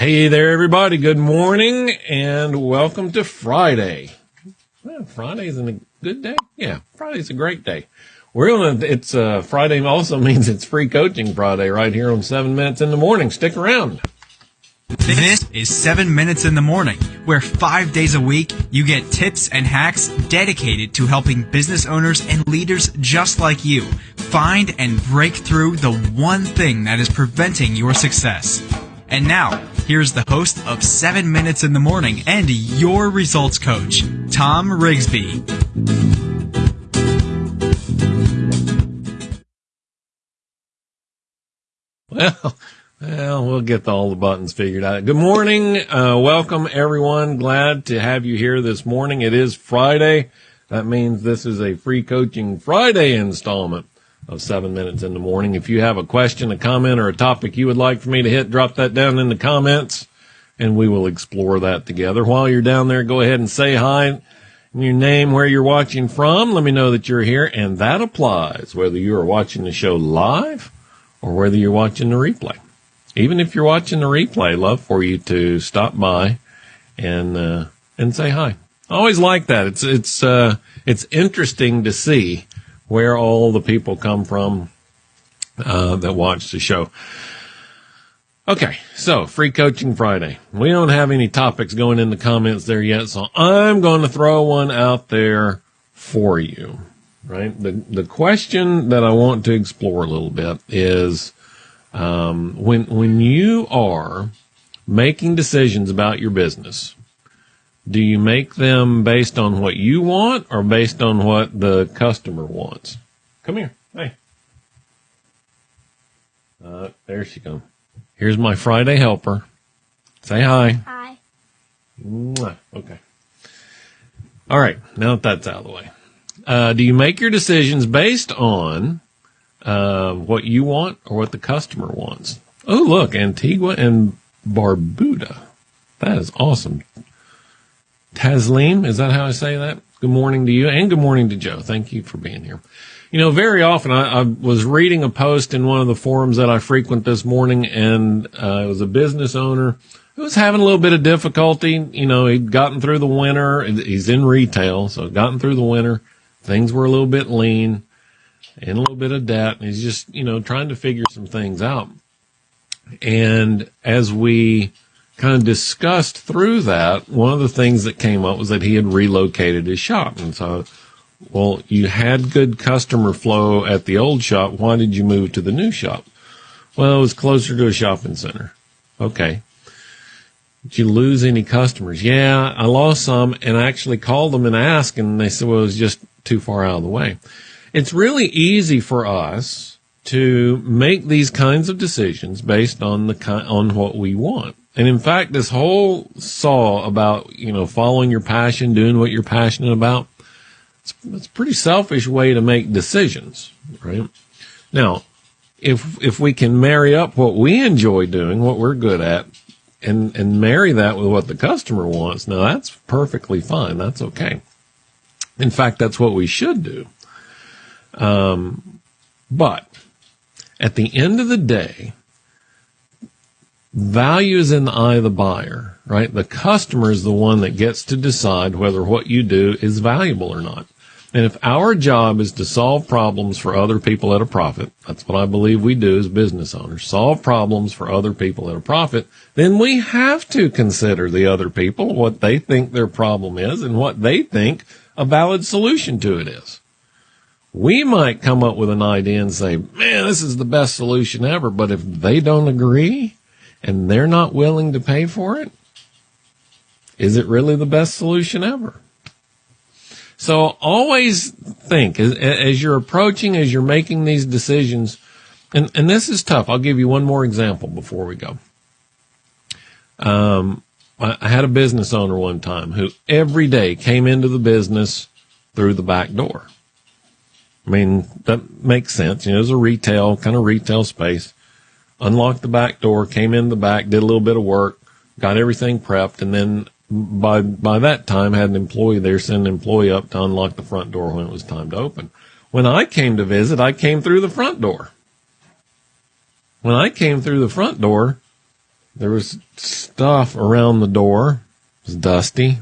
Hey there, everybody. Good morning and welcome to Friday. Well, Friday's a good day. Yeah, Friday's a great day. We're gonna, it's, uh, Friday also means it's free coaching Friday right here on seven minutes in the morning. Stick around. This is 7 Minutes in the Morning, where five days a week you get tips and hacks dedicated to helping business owners and leaders just like you find and break through the one thing that is preventing your success. And now, here's the host of 7 Minutes in the Morning and your results coach, Tom Rigsby. Well, well, we'll get all the buttons figured out. Good morning. Uh, welcome everyone. Glad to have you here this morning. It is Friday. That means this is a free coaching Friday installment of seven minutes in the morning. If you have a question, a comment, or a topic you would like for me to hit, drop that down in the comments and we will explore that together. While you're down there, go ahead and say hi your name, where you're watching from. Let me know that you're here. And that applies whether you are watching the show live or whether you're watching the replay even if you're watching the replay, love for you to stop by and uh, and say hi. I always like that. It's it's uh, it's interesting to see where all the people come from uh, that watch the show. Okay, so free coaching Friday. We don't have any topics going in the comments there yet, so I'm going to throw one out there for you. Right, the the question that I want to explore a little bit is um, when when you are making decisions about your business, do you make them based on what you want or based on what the customer wants? Come here. Hey. Uh, there she comes. Here's my Friday helper. Say hi. Hi. Mwah. Okay. All right. Now that that's out of the way, uh, do you make your decisions based on uh, what you want or what the customer wants. Oh, look, Antigua and Barbuda. That is awesome. Taslim, is that how I say that? Good morning to you and good morning to Joe. Thank you for being here. You know, very often I, I was reading a post in one of the forums that I frequent this morning and uh, it was a business owner who was having a little bit of difficulty. You know, he'd gotten through the winter. He's in retail, so gotten through the winter. Things were a little bit lean and a little bit of debt. And he's just, you know, trying to figure some things out. And as we kind of discussed through that, one of the things that came up was that he had relocated his shop. And so, well, you had good customer flow at the old shop. Why did you move to the new shop? Well, it was closer to a shopping center. Okay. Did you lose any customers? Yeah, I lost some and I actually called them and asked and they said, well, it was just too far out of the way. It's really easy for us to make these kinds of decisions based on the on what we want. And in fact, this whole saw about, you know, following your passion, doing what you're passionate about, it's, it's a pretty selfish way to make decisions, right? Now, if, if we can marry up what we enjoy doing, what we're good at, and, and marry that with what the customer wants, now that's perfectly fine. That's okay. In fact, that's what we should do. Um, but at the end of the day, value is in the eye of the buyer, right? The customer is the one that gets to decide whether what you do is valuable or not. And if our job is to solve problems for other people at a profit, that's what I believe we do as business owners, solve problems for other people at a profit, then we have to consider the other people, what they think their problem is and what they think a valid solution to it is we might come up with an idea and say, man, this is the best solution ever. But if they don't agree and they're not willing to pay for it, is it really the best solution ever? So always think as, as you're approaching, as you're making these decisions, and, and this is tough. I'll give you one more example before we go. Um, I, had a business owner one time who every day came into the business through the back door. I mean, that makes sense. You know, it was a retail, kind of retail space. Unlocked the back door, came in the back, did a little bit of work, got everything prepped, and then by by that time had an employee there send an employee up to unlock the front door when it was time to open. When I came to visit, I came through the front door. When I came through the front door, there was stuff around the door. It was dusty,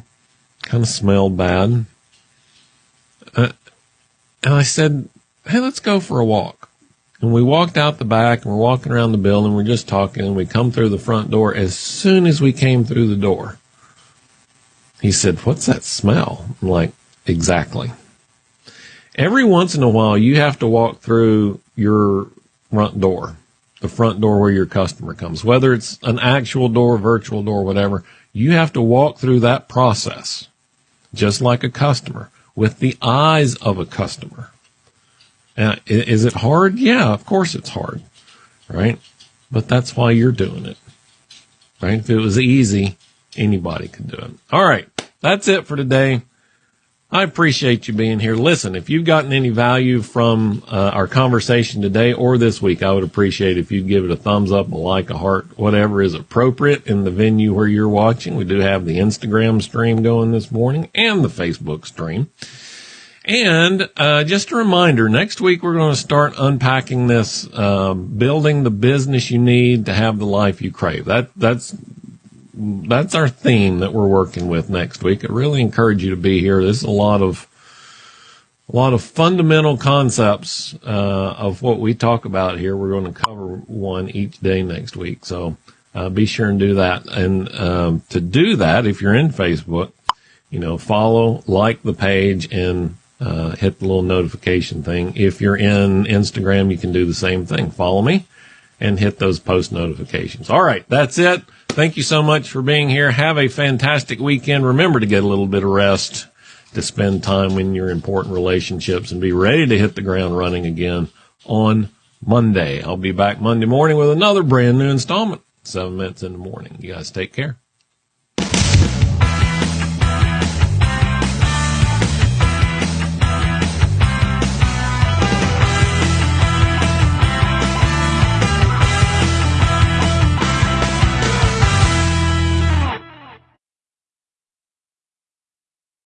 kind of smelled bad. Uh, and I said, Hey, let's go for a walk. And we walked out the back and we're walking around the building. We're just talking and we come through the front door. As soon as we came through the door, he said, What's that smell? I'm like, Exactly. Every once in a while, you have to walk through your front door, the front door where your customer comes, whether it's an actual door, virtual door, whatever. You have to walk through that process just like a customer with the eyes of a customer. And is it hard? Yeah, of course it's hard, right? But that's why you're doing it, right? If it was easy, anybody could do it. All right. That's it for today. I appreciate you being here. Listen, if you've gotten any value from uh, our conversation today or this week, I would appreciate if you'd give it a thumbs up, a like, a heart, whatever is appropriate in the venue where you're watching. We do have the Instagram stream going this morning and the Facebook stream. And uh, just a reminder, next week we're going to start unpacking this, uh, building the business you need to have the life you crave. That that's that's our theme that we're working with next week. I really encourage you to be here. There's a lot of a lot of fundamental concepts uh, of what we talk about here. We're going to cover one each day next week, so uh, be sure and do that. And um, to do that, if you're in Facebook, you know, follow, like the page, and uh, hit the little notification thing. If you're in Instagram, you can do the same thing. Follow me and hit those post notifications. All right, that's it. Thank you so much for being here. Have a fantastic weekend. Remember to get a little bit of rest to spend time in your important relationships and be ready to hit the ground running again on Monday. I'll be back Monday morning with another brand new installment, seven minutes in the morning. You guys take care.